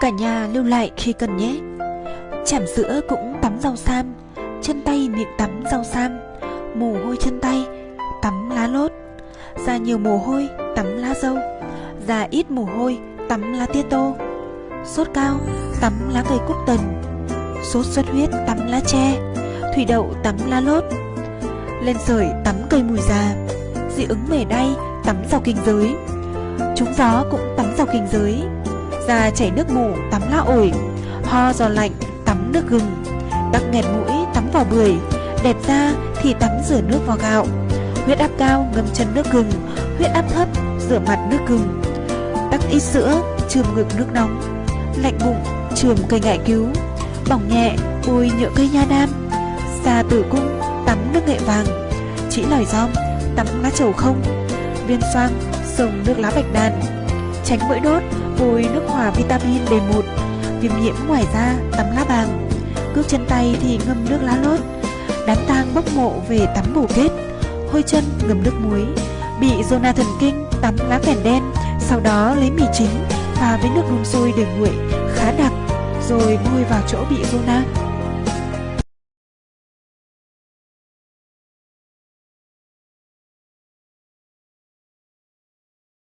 Cả nhà lưu lại khi cần nhé. Chảm sữa cũng tắm rau sam, Chân tay miệng tắm rau sam, Mồ hôi chân tay, Tắm lá lốt. Da nhiều mồ hôi, Tắm lá dâu. Da ít mồ hôi, Tắm lá tía tô. Sốt cao, Tắm lá cây cúc tần. Sốt xuất huyết, Tắm lá tre. Thủy đậu, tắm lá lốt. Lên sởi, tắm cây mùi già. Dị ứng mề đay, Tắm rau kinh giới. Chúng gió cũng tắm rau kinh giới. Da chảy nước mủ, tắm lá ổi. Ho giò lạnh, tắm nước gừng. Tắc nghẹt mũi, tắm vào bưởi. Đẹp da thì tắm rửa nước vào gạo. Huyết áp cao, ngâm chân nước gừng. Huyết áp thấp, rửa mặt nước gừng. Tắc ít sữa, chườm ngực nước nóng. Lạnh bụng, chườm cây ngải cứu. Bỏng nhẹ bôi nhựa cây nha đam. Da tử cung, tắm nước nghệ vàng. Chỉ lòi rong tắm lá trầu không. Viên xoang, sông nước lá bạch đàn. Tránh mũi đốt bôi nước hòa vitamin B1 Viêm nhiễm ngoài da, tắm lá bàng. Cước chân tay thì ngâm nước lá lốt. Đám tang bốc mộ về tắm bổ kết. Hôi chân ngâm nước muối. Bị zona thần kinh tắm lá phèn đen, Sau đó lấy mì chính Pha với nước đun sôi để nguội, Khá đặc, Rồi bôi vào chỗ bị zona